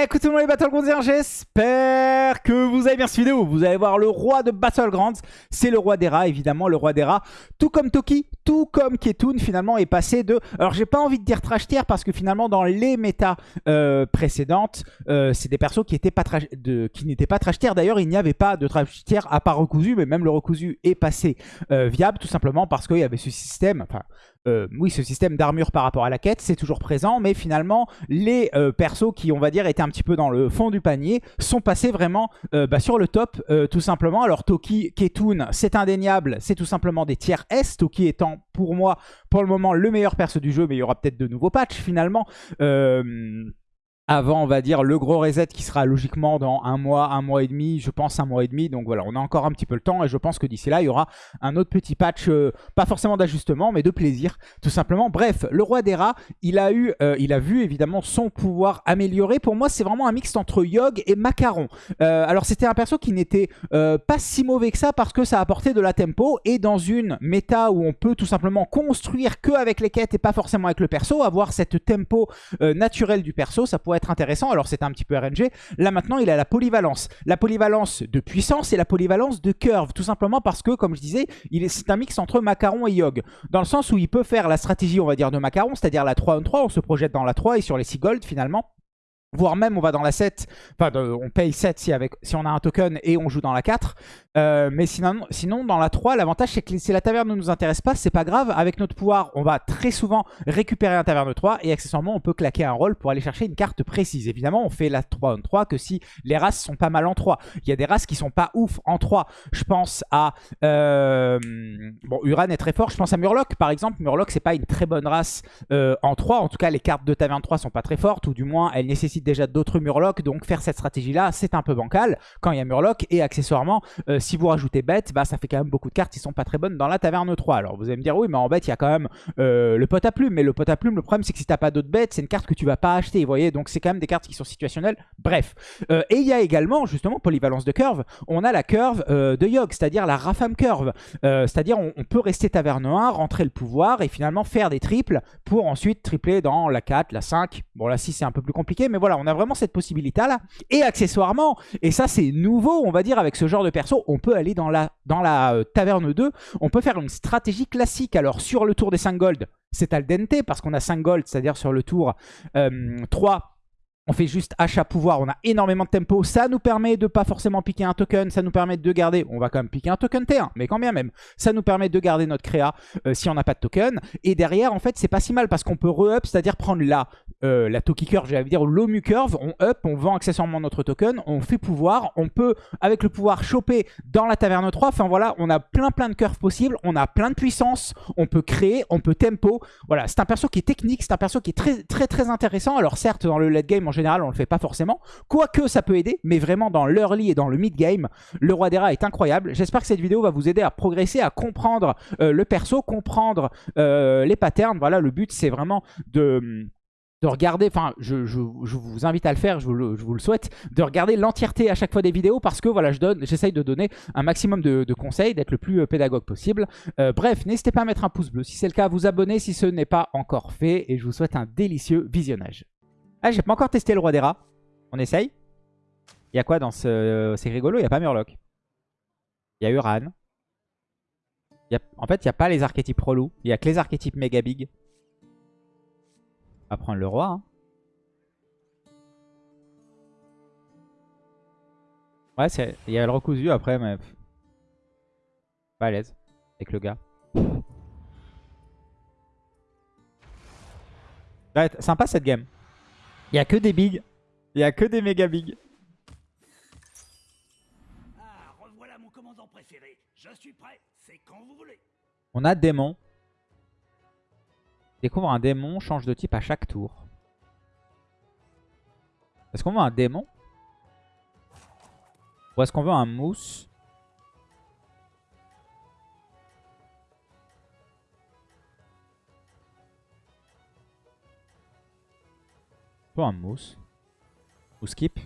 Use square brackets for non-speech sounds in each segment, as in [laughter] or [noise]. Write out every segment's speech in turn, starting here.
Écoutez moi les Battlegrounds, j'espère que vous avez bien cette vidéo. Vous allez voir le roi de Battlegrounds, c'est le roi des rats évidemment, le roi des rats. Tout comme Toki, tout comme Ketun finalement est passé de... Alors j'ai pas envie de dire trash tier parce que finalement dans les méta euh, précédentes, euh, c'est des persos qui n'étaient pas, trash... tier. D'ailleurs il n'y avait pas de trash tier à part Recousu, mais même le Recousu est passé euh, viable tout simplement parce qu'il y avait ce système... euh, oui, ce système d'armure par rapport à la quête, c'est toujours présent, mais finalement, les euh, persos qui, on va dire, étaient un petit peu dans le fond du panier, sont passés vraiment euh, bah, sur le top, tout simplement. Alors, Toki, Ketun, c'est indéniable, c'est tout simplement des tiers S, Toki étant, pour moi, pour le moment, le meilleur perso du jeu, mais il y aura peut-être de nouveaux patchs, finalement avant, on va dire, le gros reset qui sera logiquement dans un mois, un mois et demi, je pense un mois et demi. Donc voilà, on a encore un petit peu le temps et je pense que d'ici là, il y aura un autre petit patch, euh, pas forcément d'ajustement, mais de plaisir, tout simplement. Bref, le roi des rats, il a eu, euh, il a vu évidemment son pouvoir amélioré. Pour moi, c'est vraiment un mix entre Yogg et Macaron. Euh, alors c'était un perso qui n'était pas si mauvais que ça parce que ça apportait de la tempo et dans une méta où on peut tout simplement construire que avec les quêtes et pas forcément avec le perso, avoir cette tempo naturelle du perso, ça pourrait intéressant. Alors c'était un petit peu RNG. Là maintenant, il a la polyvalence. La polyvalence de puissance et la polyvalence de curve. Tout simplement parce que, comme je disais, c'est un mix entre Macaron et Yogg. Dans le sens où il peut faire la stratégie, on va dire, de Macaron, c'est-à-dire la 3 on 3. On se projette dans la 3 et sur les 6 gold finalement. Voire même on va dans la 7, enfin on paye 7 si, avec, si on a un token et on joue dans la 4. Euh, mais sinon, sinon, dans la 3, l'avantage c'est que si la taverne ne nous intéresse pas, c'est pas grave. Avec notre pouvoir, on va très souvent récupérer un taverne 3 et accessoirement on peut claquer un rôle pour aller chercher une carte précise. Évidemment, on fait la 3 en 3 que si les races sont pas mal en 3. Il y a des races qui sont pas ouf en 3. Je pense à... Euh, bon, Uran est très fort. Je pense à Murloc par exemple. Murloc c'est pas une très bonne race euh, en 3. En tout cas, les cartes de taverne 3 sont pas très fortes ou du moins elles nécessitent déjà d'autres Murlocs, donc faire cette stratégie-là, c'est un peu bancal quand il y a Murloc, et accessoirement, si vous rajoutez bête, bah, ça fait quand même beaucoup de cartes qui sont pas très bonnes dans la taverne 3. Alors vous allez me dire, oui, mais en bête, il y a quand même euh, le pot à plume, mais le pot à plume, le problème c'est que si t'as pas d'autres bêtes, c'est une carte que tu vas pas acheter, vous voyez, donc c'est quand même des cartes qui sont situationnelles, bref. Euh, et il y a également, justement, polyvalence de curve, on a la curve de Yogg, c'est-à-dire la Rafam curve, c'est-à-dire on, on, peut rester taverne 1, rentrer le pouvoir, et finalement faire des triples, pour ensuite tripler dans la 4, la 5, bon la 6 c'est un peu plus compliqué, mais voilà, on a vraiment cette possibilité-là. Et accessoirement, et ça c'est nouveau, on va dire, avec ce genre de perso, on peut aller dans la, dans la euh, taverne 2, on peut faire une stratégie classique. Alors sur le tour des 5 gold, c'est al dente, parce qu'on a 5 gold, c'est-à-dire sur le tour 3, euh, on fait juste achat pouvoir, on a énormément de tempo. Ça nous permet de pas forcément piquer un token, ça nous permet de garder, on va quand même piquer un token T1, mais quand bien même, ça nous permet de garder notre créa euh, si on n'a pas de token. Et derrière, en fait, c'est pas si mal parce qu'on peut re-up, c'est-à-dire prendre la, euh, la Toki Curve, j'allais dire l'Omu Curve, on up, on vend accessoirement notre token, on fait pouvoir, on peut, avec le pouvoir, choper dans la taverne 3. Enfin voilà, on a plein plein de curves possibles, on a plein de puissance, on peut créer, on peut tempo. Voilà, c'est un perso qui est technique, c'est un perso qui est très très très intéressant. Alors certes, dans le late game, en général, on le fait pas forcément. Quoique ça peut aider, mais vraiment dans l'early et dans le mid-game, le roi des rats est incroyable. J'espère que cette vidéo va vous aider à progresser, à comprendre euh, le perso, comprendre euh, les patterns. Voilà, le but c'est vraiment de de regarder, enfin je, vous invite à le faire, je vous le, souhaite, de regarder l'entièreté à chaque fois des vidéos parce que voilà, je j'essaye de donner un maximum de, conseils, d'être le plus euh, pédagogue possible. Bref, n'hésitez pas à mettre un pouce bleu si c'est le cas, à vous abonner si ce n'est pas encore fait et je vous souhaite un délicieux visionnage. Ah, j'ai pas encore testé le roi des rats. On essaye Il y a quoi dans ce... C'est rigolo, il n'y a pas Murloc. Il y a Uran. En fait, il n'y a pas les archétypes relous. Il n'y a que les archétypes méga big. On va prendre le roi. Hein. Ouais, il y a le recousu après, mais... Pas à l'aise avec le gars. Sympa cette game. Il n'y a que des bigs. Il n'y a que des méga bigs. Ah, revoilà mon commandant préféré. Je suis prêt. C'est quand vous voulez. On a démon. Découvre un démon, change de type à chaque tour. Est-ce qu'on veut un démon? Ou est-ce qu'on veut un mousse? Un mousse. Ou skip.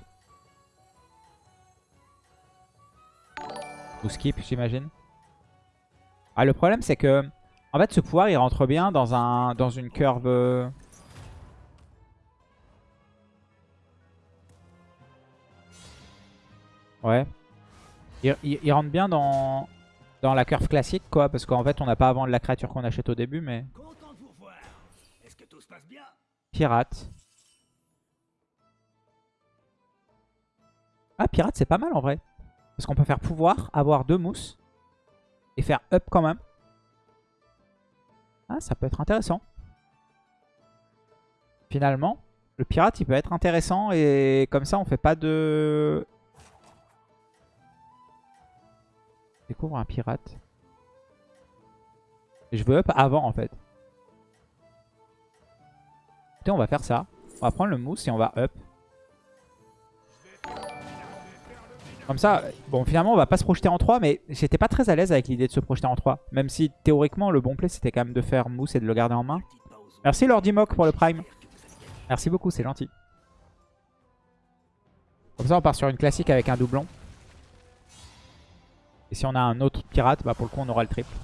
Ou skip, j'imagine. Ah, le problème, c'est que en fait, ce pouvoir, il rentre bien dans, un, dans une curve... Ouais. Il, il- il rentre bien dans, dans la curve classique, quoi. Parce qu'en fait, on n'a pas à vendre la créature qu'on achète au début, mais... Content Ah, pirate, c'est pas mal en vrai. Parce qu'on peut faire pouvoir, avoir deux mousses. Et faire up quand même. Ah, ça peut être intéressant. Finalement, le pirate, il peut être intéressant. Et comme ça, on fait pas de... Découvre un pirate. Et je veux up avant, en fait. Écoutez, on va faire ça. On va prendre le mousse et on va up. Comme ça, bon finalement on va pas se projeter en 3 mais j'étais pas très à l'aise avec l'idée de se projeter en 3. Même si théoriquement le bon play c'était quand même de faire mousse et de le garder en main. Merci Lord Mock pour le prime. Merci beaucoup, c'est gentil. Comme ça on part sur une classique avec un doublon. Et si on a un autre pirate, bah pour le coup on aura le triple.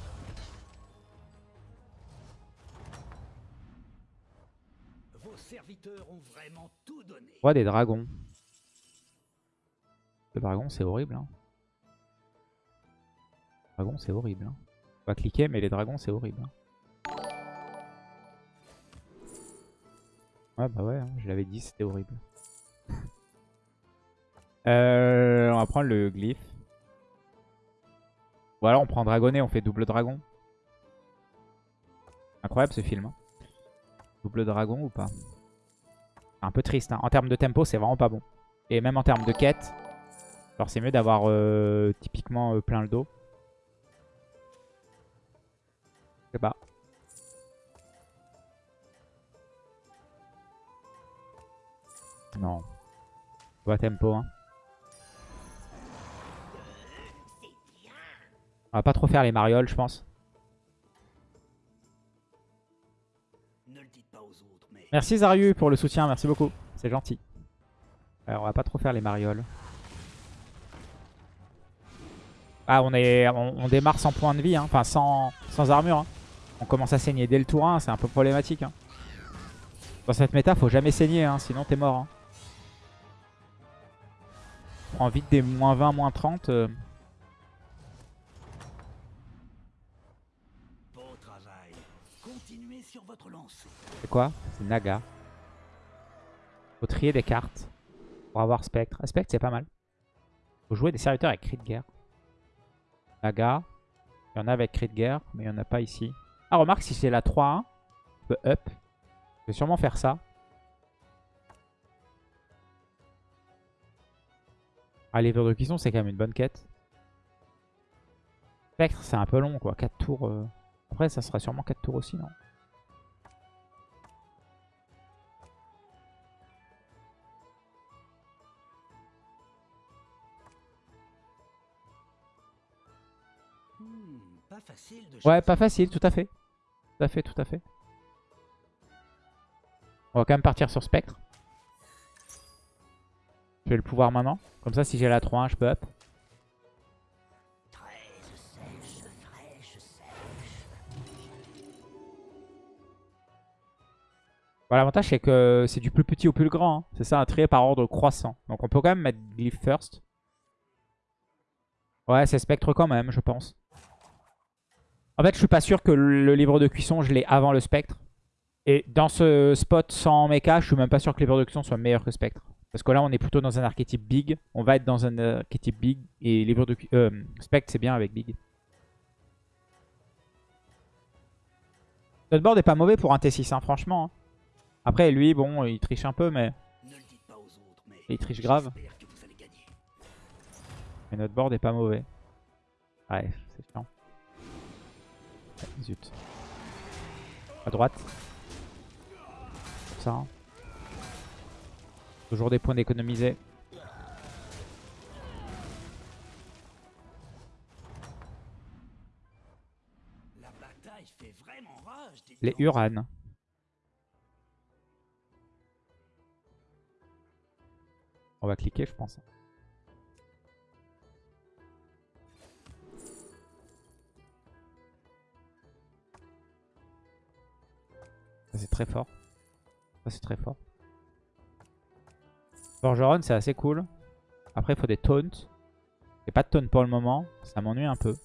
Vos serviteurs ont vraiment tout donné. Roi des dragons. Dragon c'est horrible. Hein. Dragon c'est horrible. Hein. On va cliquer mais les dragons c'est horrible. hein. Ouais bah ouais, hein, je l'avais dit c'était horrible. [laughs] Euh, on va prendre le glyphe. Ou alors on prend dragonnet, on fait double dragon. Incroyable ce film. hein. Double dragon ou pas? Un peu triste. hein. En termes de tempo, c'est vraiment pas bon. Et même en termes de quête, alors c'est mieux d'avoir euh, typiquement euh, plein le dos. Je sais pas. Non. Pas tempo. Hein. On va pas trop faire les marioles, je pense. Ne le dites pas aux autres, mais Merci Zariu pour le soutien, merci beaucoup. C'est gentil. Alors on va pas trop faire les marioles. Ah on est on, on démarre sans point de vie, hein. enfin sans, sans armure. hein. On commence à saigner dès le tour 1, c'est un peu problématique. hein. Dans cette méta, faut jamais saigner, hein, sinon t'es mort. hein. Prends vite des moins 20, moins 30. euh. beau travail. Continuez sur votre lancée. C'est quoi? C'est Naga. Faut trier des cartes pour avoir Spectre. Spectre, c'est pas mal. Faut jouer des serviteurs avec cri de guerre. Naga. Il y en a avec de guerre, mais il n'y en a pas ici. Ah, remarque, si c'est la 3-1, je peux up. Je vais sûrement faire ça. Ah, les de cuisson, c'est quand même une bonne quête. Spectre, c'est un peu long, quoi. 4 tours. euh. Après, ça sera sûrement 4 tours aussi, non? Ouais, pas facile, tout à fait. Tout à fait, tout à fait. On va quand même partir sur Spectre. Je vais le pouvoir maintenant. Comme ça, si j'ai la 3-1, je peux up. Voilà, l'avantage, c'est que c'est du plus petit au plus grand. hein. C'est ça, un trait par ordre croissant. Donc on peut quand même mettre Glyph first. Ouais, c'est Spectre quand même, je pense. En fait, je suis pas sûr que le livre de cuisson, je l'ai avant le Spectre. Et dans ce spot sans mecha, je suis même pas sûr que le livre de cuisson soit meilleur que Spectre. Parce que là, on est plutôt dans un archétype big. On va être dans un archétype big. Et livre de euh, Spectre, c'est bien avec big. Notre board est pas mauvais pour un T6, hein, franchement. hein. Après, lui, bon, il triche un peu, mais, Ne le dites pas aux autres, mais il triche grave. mais notre board est pas mauvais. Ouais, c'est chiant. Ouais, zut. À droite. Comme ça. hein. Toujours des points d'économiser. La bataille fait vraiment rage. dites Les. Uran. On va cliquer, je pense. C'est très fort. Ça, c'est très fort. Forgeron, c'est assez cool. Après, il faut des taunts. J'ai pas de tonne pour le moment. Ça m'ennuie un peu.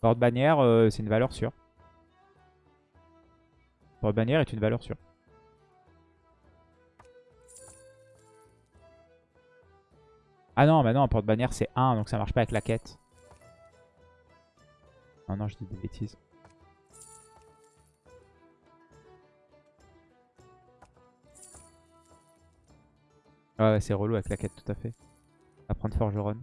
Porte-bannière, euh, c'est une valeur sûre. Porte-bannière est une valeur sûre. Ah non, mais non, porte-bannière c'est 1, donc ça marche pas avec la quête. Non, non, je dis des bêtises. Ouais, ouais c'est relou avec la quête, tout à fait. Apprendre forgeron.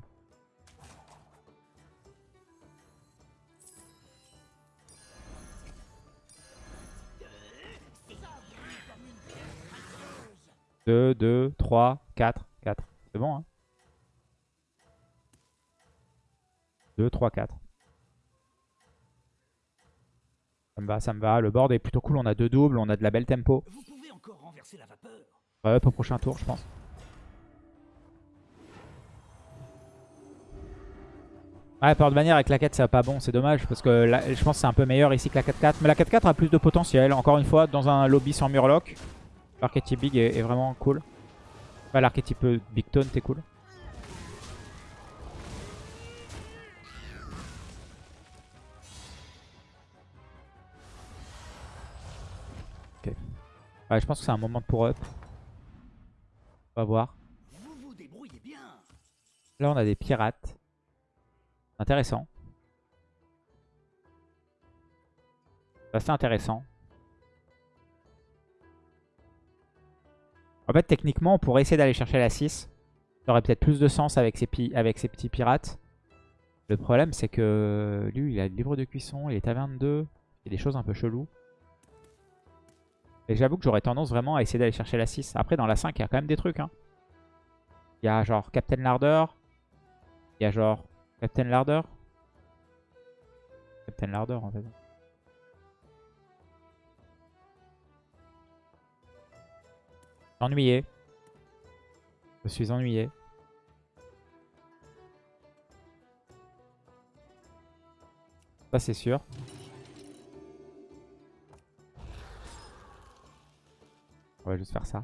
Deux, deux, trois, quatre, quatre. C'est bon, hein 2, 3, 4. Ça me va, ça me va. Le board est plutôt cool. On a deux doubles, on a de la belle tempo. Vous pouvez encore renverser la vapeur. Ouais, up au prochain tour, je pense. Ouais, porte bannière avec la 4, c'est pas bon, c'est dommage. Parce que là, je pense que c'est un peu meilleur ici que la 4-4. Mais la 4-4 a plus de potentiel. Encore une fois, dans un lobby sans murloc, l'archétype big est, est, vraiment cool. Enfin, l'archétype big tone, est cool. Ouais, je pense que c'est un moment pour up. On va voir. Là, on a des pirates. Intéressant. C'est intéressant. En fait, techniquement, on pourrait essayer d'aller chercher la 6. Ça aurait peut-être plus de sens avec ses petits pirates. Le problème, c'est que lui, il a le livre de cuisson, il est à 22. Il y a des choses un peu cheloues. Et j'avoue que j'aurais tendance vraiment à essayer d'aller chercher la 6. Après, dans la 5, il y a quand même des trucs. Hein. Il y a genre Captain Larder. Il y a genre Captain Larder? Captain Larder, en fait. Ennuyé. Je suis ennuyé. Ça, c'est sûr. On va juste faire ça.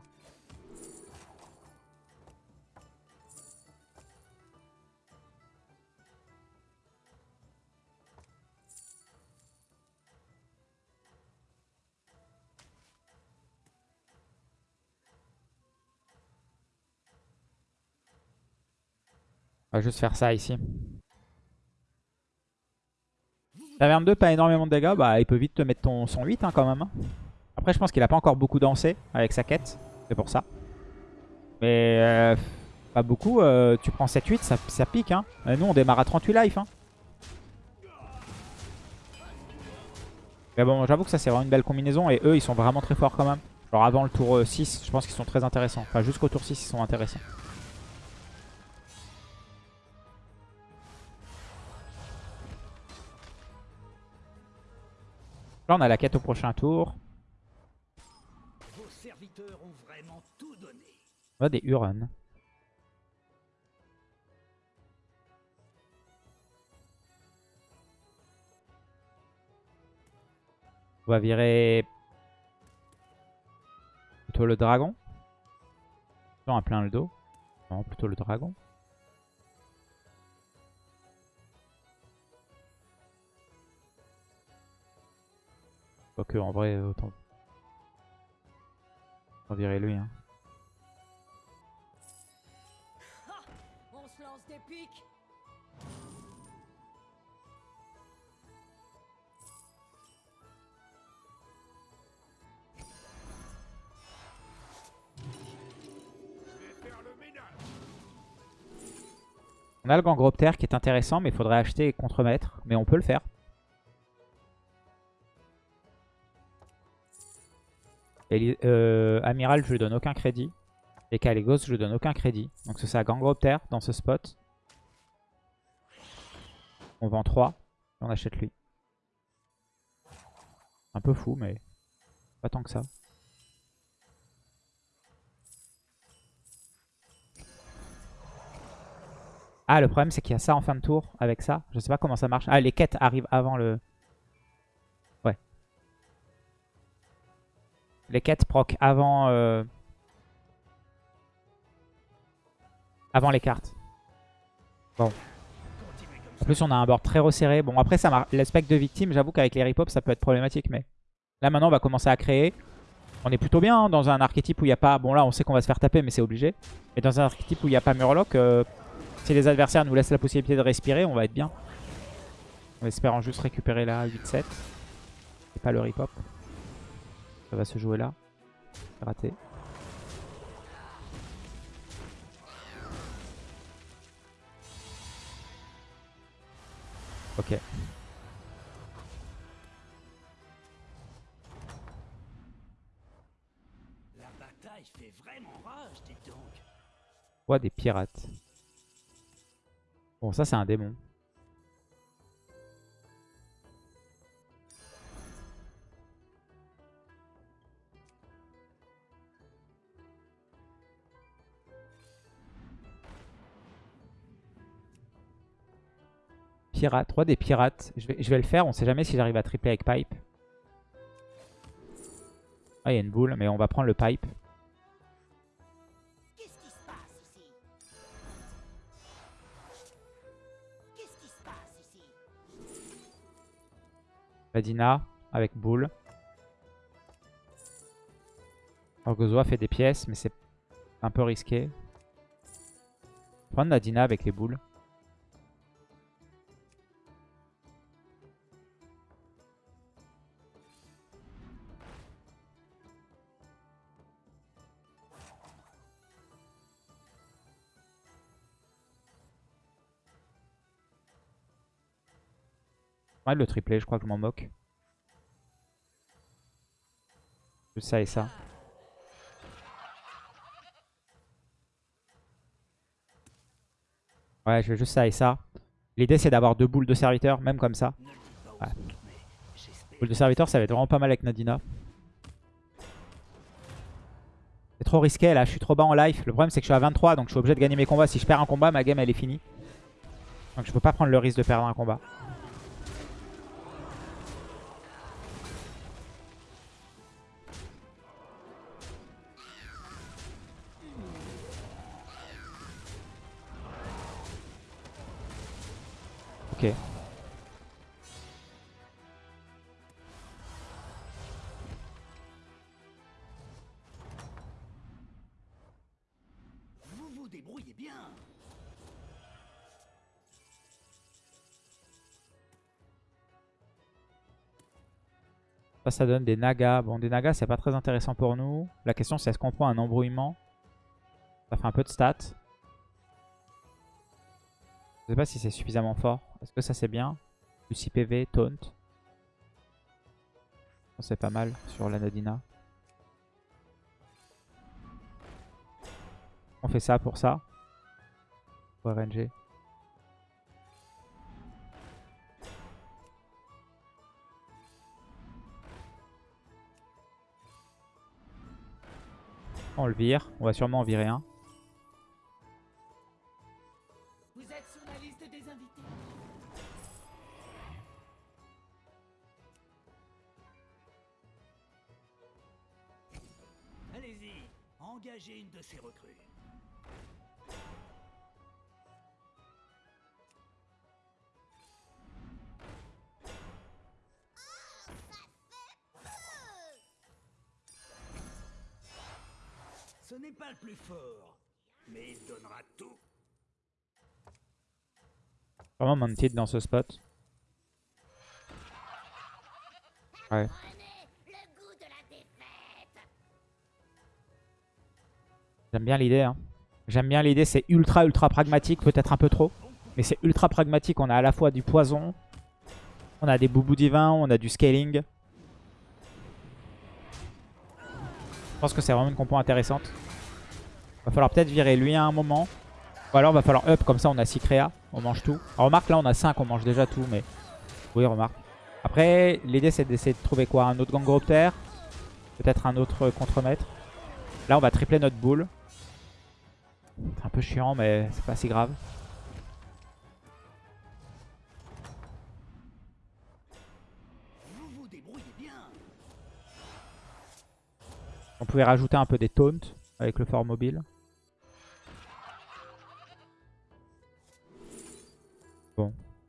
On va juste faire ça ici. Taverne 2, pas énormément de dégâts. Bah, il peut vite te mettre ton, son 8 hein, quand même. Hein. Après, je pense qu'il a pas encore beaucoup dansé avec sa quête. C'est pour ça. Mais euh, pas beaucoup. Euh, tu prends 7-8, ça, pique. Hein. Et nous, on démarre à 38 life. Hein. Mais bon, j'avoue que ça, c'est vraiment une belle combinaison. Et eux, ils sont vraiment très forts quand même. Genre avant le tour 6, euh, je pense qu'ils sont très intéressants. Enfin, jusqu'au tour 6, ils sont intéressants. On a la quête au prochain tour. On a des Huron. On va virer plutôt le dragon. Non, à plein le dos. Non, plutôt le dragon. Que en vrai, autant, autant virer lui. Hein. On a le Gangroptère qui est intéressant, mais il faudrait acheter et contre-mettre. Mais on peut le faire. Et, euh, Amiral, je lui donne aucun crédit. Et Caligos, je lui donne aucun crédit. Donc c'est ça, Gangroptère dans ce spot. On vend 3 et on achète lui. Un peu fou, mais pas tant que ça. Ah, le problème, c'est qu'il y a ça en fin de tour avec ça. Je sais pas comment ça marche. Ah, les quêtes arrivent avant le... Les quêtes proc avant... Euh, avant les cartes. Bon. En plus, on a un board très resserré. Bon, après, ça spec de victime, j'avoue qu'avec les repop, ça peut être problématique. Mais là, maintenant, on va commencer à créer. On est plutôt bien hein, dans un archétype où il n'y a pas... Bon, là, on sait qu'on va se faire taper, mais c'est obligé. Mais dans un archétype où il n'y a pas Murloc, euh, si les adversaires nous laissent la possibilité de respirer, on va être bien. En espérant juste récupérer la 8-7. Et pas le repop. Ça va se jouer là. Raté. Ok. La bataille fait vraiment rage, dis donc. Roi des pirates. Bon, ça, c'est un démon. Pirate, roi des pirates. Je vais, le faire, on sait jamais si j'arrive à tripler avec pipe. Ah, il y a une boule, mais on va prendre le pipe. Vadina avec boule. Orgozoa fait des pièces, mais c'est un peu risqué. Prendre Nadina avec les boules. Ouais, le triplé, je crois que je m'en moque. Juste ça et ça. Ouais, je veux juste ça et ça. L'idée, c'est d'avoir deux boules de serviteur, même comme ça. Ouais. Boule de serviteur, ça va être vraiment pas mal avec Nadina. C'est trop risqué là, je suis trop bas en life. Le problème, c'est que je suis à 23, donc je suis obligé de gagner mes combats. Si je perds un combat, ma game, elle est finie. Donc je peux pas prendre le risque de perdre un combat. Ça, donne des nagas. Bon, des nagas, c'est pas très intéressant pour nous. La question, c'est est-ce qu'on prend un embrouillement? Ça fait un peu de stats. Je sais pas si c'est suffisamment fort. Est-ce que ça, c'est bien? Plus 6 PV, taunt. C'est pas mal sur la Nadina. On fait ça pour ça. Pour RNG. On le vire. On va sûrement en virer un. Vous êtes sur la liste des invités. Allez-y, engagez une de ces recrues. Plus fort, mais Mounted dans ce spot. Ouais. J'aime bien l'idée. Hein. J'aime bien l'idée. C'est ultra ultra pragmatique. Peut-être un peu trop. Mais c'est ultra pragmatique. On a à la fois du poison. On a des boubous divins. On a du scaling. Je pense que c'est vraiment une compo intéressante. Va falloir peut-être virer lui à un moment. Ou alors va falloir up. Comme ça on a 6 créas. On mange tout. Remarque là on a 5. On mange déjà tout. Mais oui remarque. Après l'idée c'est d'essayer de trouver quoi? Un autre gangroptère? Peut-être un autre contremaître? Là on va tripler notre boule. C'est un peu chiant, mais c'est pas si grave. On pouvait rajouter un peu des taunts avec le fort mobile.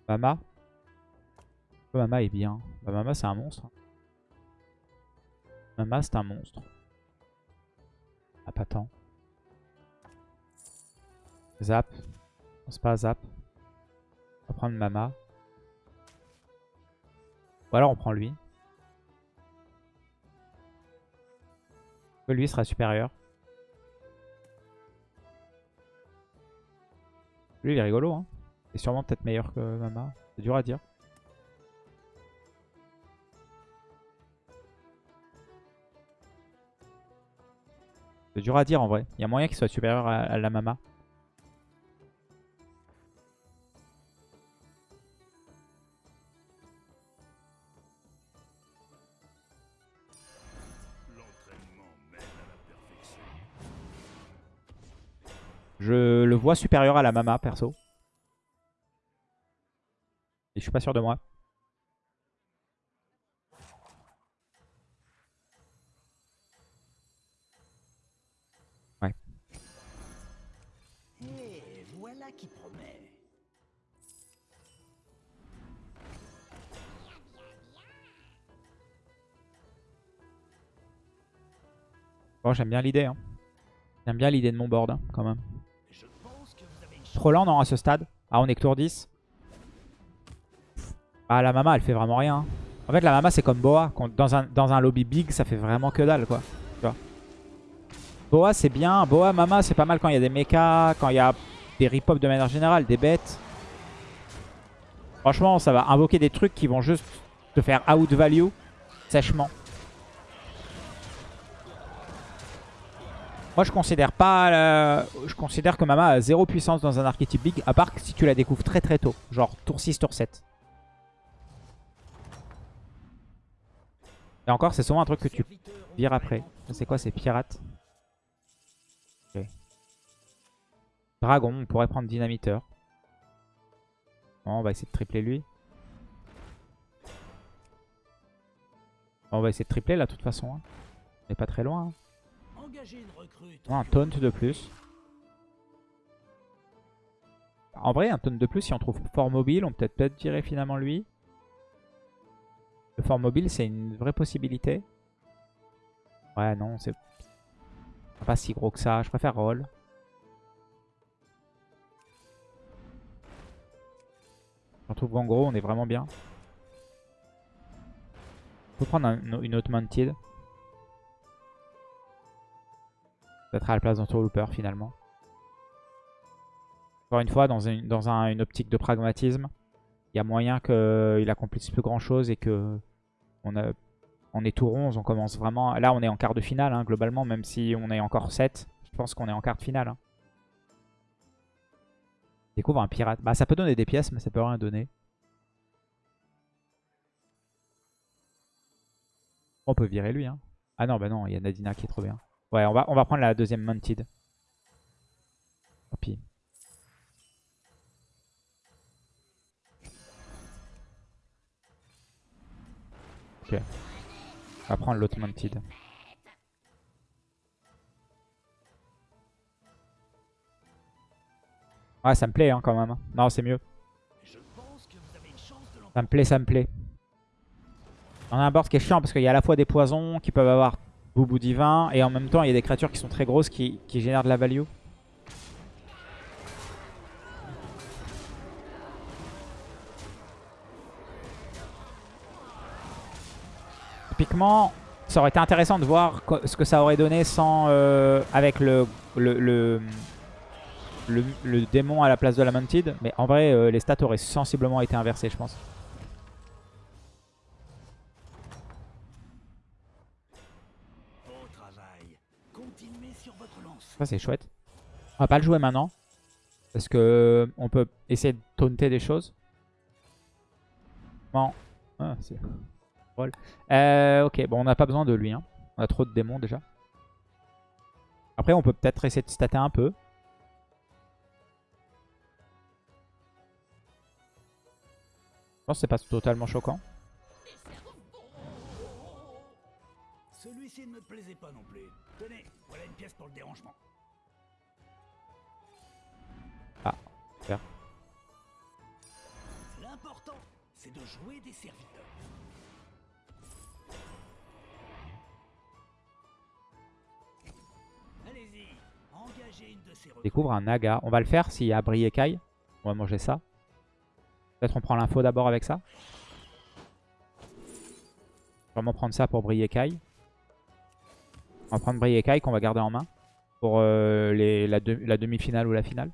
Mama. Mama est bien? Bah, Mama c'est un monstre. Mama c'est un monstre. Ah pas tant. Zap. Non, C'est pas Zap. On va prendre Mama. Ou alors on prend lui. Lui sera supérieur. Lui il est rigolo hein. Est sûrement peut-être meilleur que Mama. C'est dur à dire. C'est dur à dire en vrai. Il y a moyen qu'il soit supérieur à, à la Mama. Je le vois supérieur à la Mama perso. Je suis pas sûr de moi. Promet. Bon, j'aime bien l'idée. Hein. J'aime bien l'idée de mon board, hein, quand même. Trop lent, non, à ce stade. Ah, on est que tour 10. Ah, la Mama, elle fait vraiment rien. En fait, la Mama, c'est comme Boa. Dans un, lobby big, ça fait vraiment que dalle, quoi. Tu. Boa, c'est bien. Boa, Mama, c'est pas mal quand il y a des mechas, quand il y a des rip de manière générale, des bêtes. Franchement, ça va invoquer des trucs qui vont juste te faire out value sèchement. Moi, je considère pas, je considère que Mama a zéro puissance dans un archétype big, à part que si tu la découvres très très tôt, genre tour 6, tour 7. Et encore, c'est souvent un truc que tu vires après. C'est quoi, c'est pirate. Dragon, on pourrait prendre dynamiteur. Bon, on va essayer de tripler lui. Bon, on va essayer de tripler là, de toute façon. hein. On est pas très loin. hein. Un taunt de plus. En vrai, un taunt de plus, si on trouve fort mobile, on peut peut-être peut virer finalement lui. Le fort mobile, c'est une vraie possibilité. Ouais, non, c'est pas si gros que ça. Je préfère roll. On trouve Gangro, on est vraiment bien. On peut prendre un- une autre Mounted. Peut-être à la place d'Entourlooper finalement. Encore une fois, dans, une, dans un- une optique de pragmatisme, il y a moyen qu'il accomplisse plus grand chose et que on, est tour 11, on commence vraiment... Là, on est en quart de finale hein, globalement, même si on est encore 7. Je pense qu'on est en quart de finale. hein. Découvre un pirate. Bah, ça peut donner des pièces, mais ça peut rien donner. On peut virer lui. Hein. Ah non, bah non, il y a Nadina qui est trop bien. Ouais, on va, on va prendre la deuxième Mounted. Tant pis. On va prendre l'autre Mounted. Ouais, ça me plaît hein, quand même. Non, c'est mieux. Ça me plaît, ça me plaît. On a un board qui est chiant parce qu'il y a à la fois des poisons qui peuvent avoir boubou divin et en même temps il y a des créatures qui sont très grosses qui, qui génèrent de la value. Typiquement, ça aurait été intéressant de voir ce que ça aurait donné sans euh, avec le, le, le, le- démon à la place de la Mounted. Mais en vrai, euh, les stats auraient sensiblement été inversées, je pense. Ça, c'est chouette. On va pas le jouer maintenant. Parce que on peut essayer de taunter des choses. Bon. Ah, c'est. Euh, ok, bon, on n'a pas besoin de lui. hein. On a trop de démons déjà. Après, on peut peut-être essayer de stater un peu. Je pense que c'est pas totalement choquant. Celui-ci ne me plaisait pas non plus. Tenez, voilà une pièce pour le dérangement. L'important, c'est de jouer des serviteurs. Découvre un naga. On va le faire s'il y a Bri et Kai. On va manger ça. Peut-être on prend l'info d'abord avec ça. Vraiment prendre ça pour Bri et Kai. On va prendre Bri et Kai qu'on va garder en main. Pour euh, les, la, de- la demi-finale ou la finale.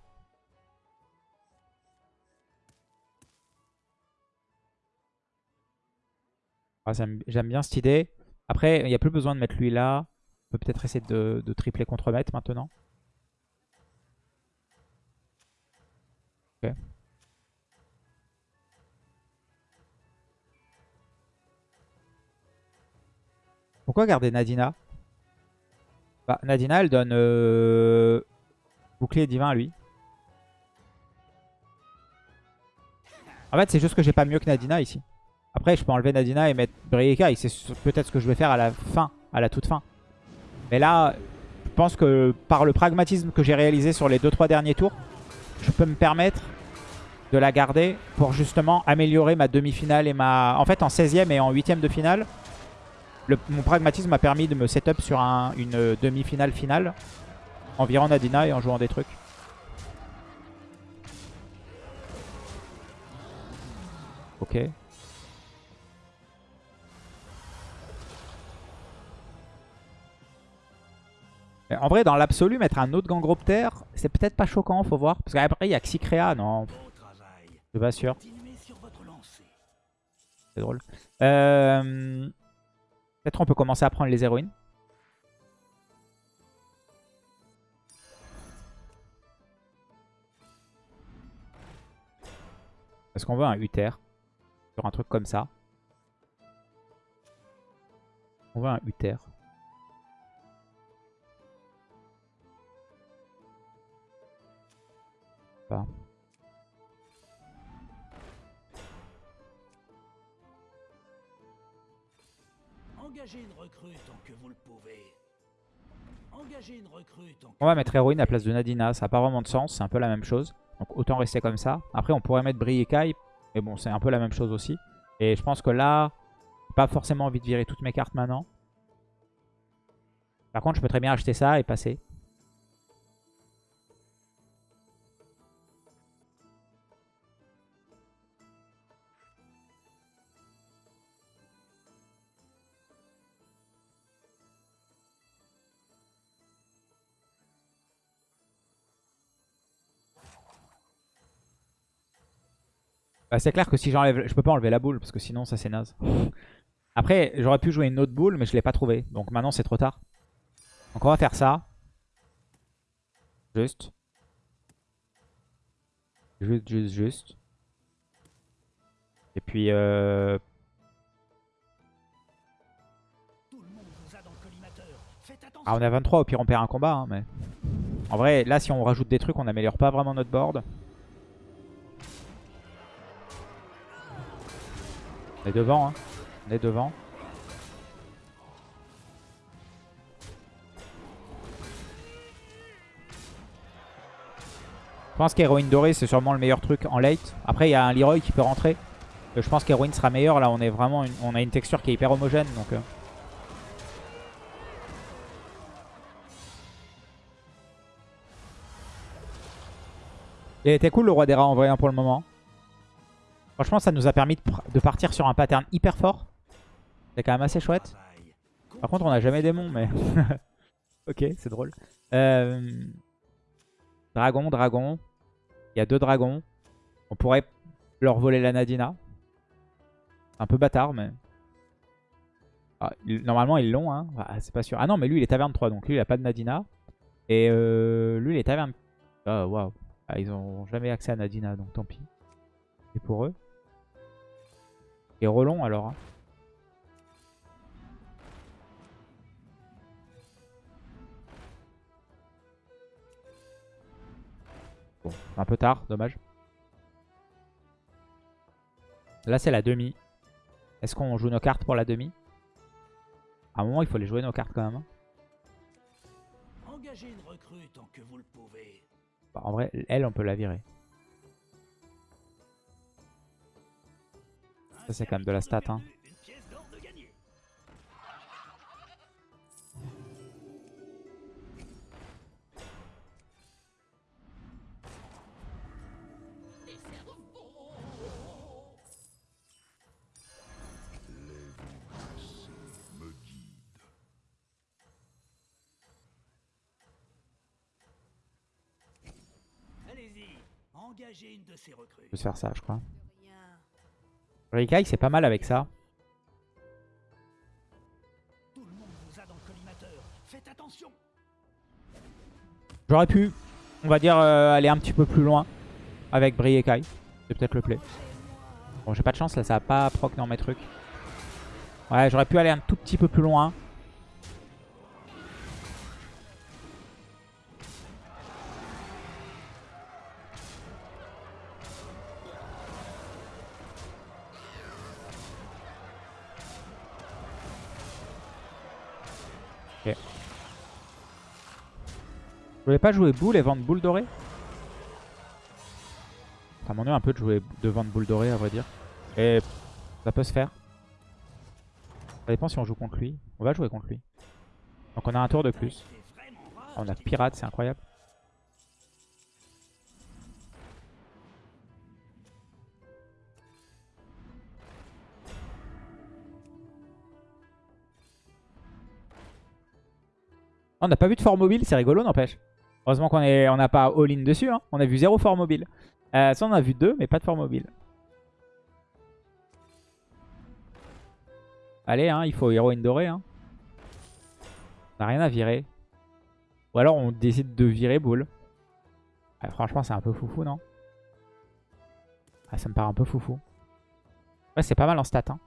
Ah, J'aime bien cette idée. Après, il n'y a plus besoin de mettre lui là. On peut peut-être essayer de, de tripler contre maître maintenant. Pourquoi garder Nadina? Bah, Nadina, elle donne euh, bouclier divin à lui. En fait, c'est juste que j'ai pas mieux que Nadina ici. Après, je peux enlever Nadina et mettre Brieka. C'est peut-être ce que je vais faire à la fin, à la toute fin. Mais là, je pense que par le pragmatisme que j'ai réalisé sur les 2-3 derniers tours, je peux me permettre de la garder pour justement améliorer ma demi-finale et ma... En fait, en 16ème et en 8ème de finale, le- mon pragmatisme m'a permis de me setup sur un- une demi-finale finale en virant Nadina et en jouant des trucs. Ok. En vrai, dans l'absolu, mettre un autre Gangroptère, c'est peut-être pas choquant, faut voir. Parce qu'après, il y a Xycrea, non, je suis pas sûr. C'est drôle. Euh, Peut-être on peut commencer à prendre les héroïnes. Est-ce qu'on veut un Uther sur un truc comme ça On veut un Uther. Pas. Engagez une recrue tant que vous le pouvez. Engagez une recrue tant que On va mettre héroïne à la place de Nadina, ça n'a pas vraiment de sens, c'est un peu la même chose. Donc autant rester comme ça. Après on pourrait mettre Bri et Kai, mais bon c'est un peu la même chose aussi. Et je pense que là, pas forcément envie de virer toutes mes cartes maintenant. Par contre je peux très bien acheter ça et passer. Bah, c'est clair que si j'enlève... Je peux pas enlever la boule, parce que sinon ça c'est naze. Après, j'aurais pu jouer une autre boule, mais je l'ai pas trouvée. Donc maintenant c'est trop tard. Donc on va faire ça. Juste. Juste, juste, juste. Et puis... Euh... a. Ah, on à 23, au pire on perd un combat. hein, mais... En vrai, là si on rajoute des trucs, on n'améliore pas vraiment notre board. On est devant, hein. On est devant. Je pense qu'héroïne dorée c'est sûrement le meilleur truc en late. Après il y a un Leroy qui peut rentrer. Euh, Je pense qu'héroïne sera meilleur. Là on est vraiment a une texture qui est hyper homogène donc. euh. Il était cool le roi des rats en vrai hein, pour le moment. Franchement ça nous a permis de, de partir sur un pattern hyper fort. C'est quand même assez chouette. Par contre on a jamais démon mais... [laughs] ok c'est drôle. Euh, Dragon, dragon. Il y a deux dragons. On pourrait leur voler la Nadina. Un peu bâtard mais... Ah, il- Normalement ils l'ont hein. Ah, c'est pas sûr. Ah non mais lui il est taverne 3 donc lui il a pas de Nadina. Et euh, lui il est taverne... Ah waouh. Ah, ils ont jamais accès à Nadina donc tant pis. Et pour eux. Et Rollon alors. hein. Bon, un peu tard, dommage. Là, c'est la demi. Est-ce qu'on joue nos cartes pour la demi? À un moment, il faut les jouer nos cartes quand même. hein. Engagez une recrue tant que vous le pouvez. Bah, en vrai, elle, on peut la virer. Ça, c'est quand même de la stat. Hein. Engagez une de ces recrues. Je peux faire ça, je crois. Rien. Rikai, c'est pas mal avec ça. A. J'aurais pu, on va dire, euh, aller un petit peu plus loin avec Briekai. C'est peut-être le play. Bon, j'ai pas de chance là, ça va pas proc dans mes trucs. Ouais, j'aurais pu aller un tout petit peu plus loin. Ok. Je voulais pas jouer boule et vendre boule dorée Ça m'ennuie un peu de jouer de vendre boule dorée à vrai dire. Et ça peut se faire. Ça dépend si on joue contre lui. On va jouer contre lui. Donc on a un tour de plus. On a pirate, c'est incroyable. On n'a pas vu de fort mobile, c'est rigolo n'empêche. Heureusement qu'on on n'a pas all-in dessus. hein. On a vu zéro fort mobile. Euh, ça on a vu deux, mais pas de fort mobile. Allez, hein, il faut héroïne dorée. Hein. On n'a rien à virer. Ou alors on décide de virer boule. Ouais, franchement, c'est un peu foufou, non? Ah, Ça me paraît un peu foufou. Ouais, c'est pas mal en stat. Hein.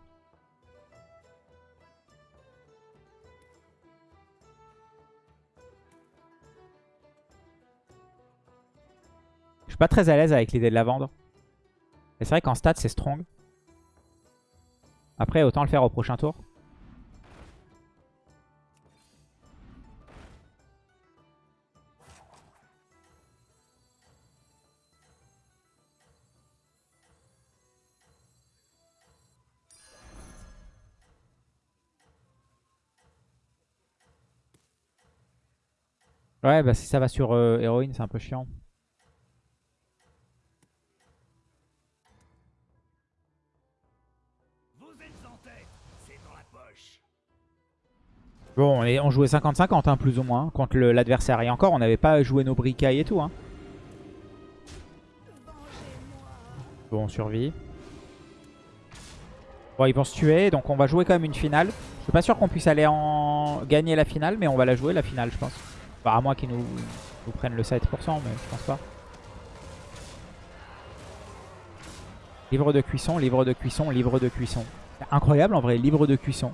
Pas très à l'aise avec l'idée de la vendre. Mais c'est vrai qu'en stat, c'est strong. Après, autant le faire au prochain tour. Ouais, bah si ça va sur euh, héroïne, c'est un peu chiant. Bon, on, jouait 50-50, hein, plus ou moins, contre l'adversaire. Et encore, on n'avait pas joué nos bricailles et tout. Hein. Bon, on survit. Bon, ils vont se tuer, donc on va jouer quand même une finale. Je suis pas sûr qu'on puisse aller en gagner la finale, mais on va la jouer, la finale, je pense. Enfin, à moins qu'ils nous, nous prennent le 7%, mais je pense pas. Livre de cuisson, livre de cuisson, livre de cuisson. Incroyable en vrai, livre de cuisson.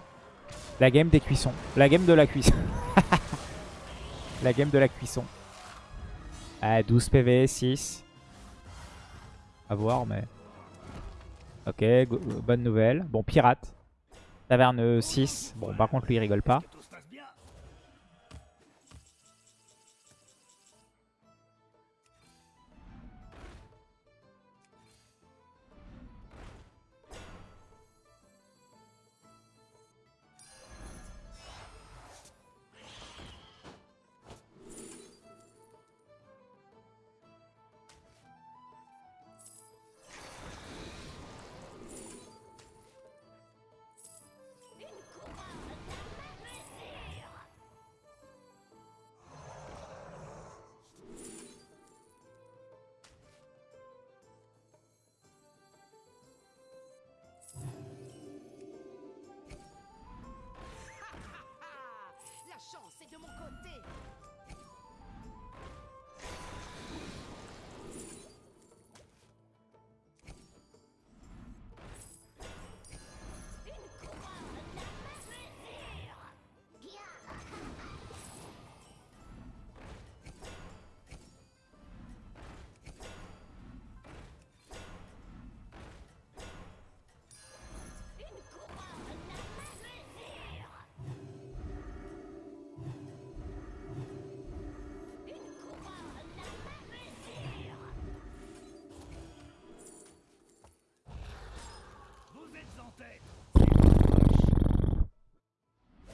La game des cuissons. La game de la cuisson. [laughs] la game de la cuisson. Ah, 12 PV, 6. À voir, mais... Ok, bonne nouvelle. Bon, pirate. Taverne 6. Bon, par contre, lui, il rigole pas.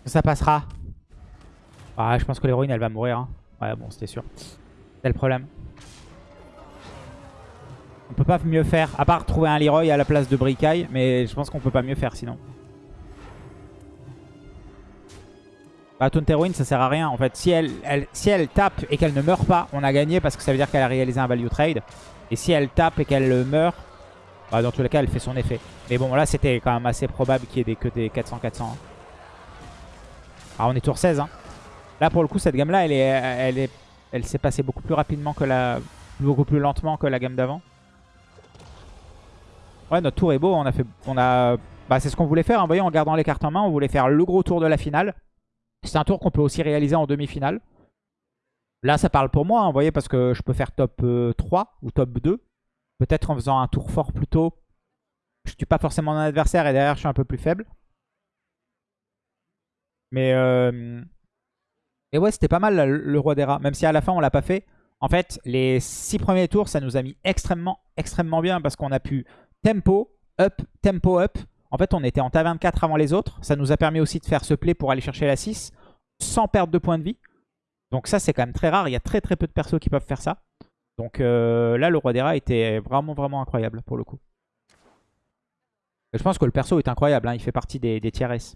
Ça passera. Ah, je pense que l'héroïne, elle va mourir. hein. Ouais, bon, c'était sûr. C'est le problème. On peut pas mieux faire, à part trouver un Leroy à la place de Bricaille, mais je pense qu'on peut pas mieux faire sinon. Bah, Taunt Heroine, ça sert à rien. En fait, si elle, elle- si elle tape et qu'elle ne meurt pas, on a gagné parce que ça veut dire qu'elle a réalisé un value trade. Et si elle tape et qu'elle meurt, bah, dans tous les cas, elle fait son effet. Mais bon, là, c'était quand même assez probable qu'il y ait des, que des 400-400. Ah, on est tour 16. Hein. Là, pour le coup, cette gamme-là, elle est, elle est, elle s'est passée beaucoup plus rapidement que la, beaucoup plus lentement que la gamme d'avant. Ouais, notre tour est beau. On a fait, on a, bah, c'est ce qu'on voulait faire. hein. Vous voyez, en gardant les cartes en main, on voulait faire le gros tour de la finale. C'est un tour qu'on peut aussi réaliser en demi-finale. Là, ça parle pour moi, hein, vous voyez, parce que je peux faire top euh, 3 ou top 2. Peut-être en faisant un tour fort plus tôt. Je tue pas forcément mon adversaire et derrière, je suis un peu plus faible. Mais... Euh... Et ouais, c'était pas mal le roi des rats. Même si à la fin, on l'a pas fait. En fait, les 6 premiers tours, ça nous a mis extrêmement, extrêmement bien parce qu'on a pu tempo, up, tempo, up. En fait, on était en ta 24 avant les autres. Ça nous a permis aussi de faire ce play pour aller chercher la 6 sans perdre de points de vie. Donc ça, c'est quand même très rare. Il y a très très peu de persos qui peuvent faire ça. Donc euh, là, le roi des rats était vraiment vraiment incroyable pour le coup. Je pense que le perso est incroyable. hein. Il fait partie des, des tiers S.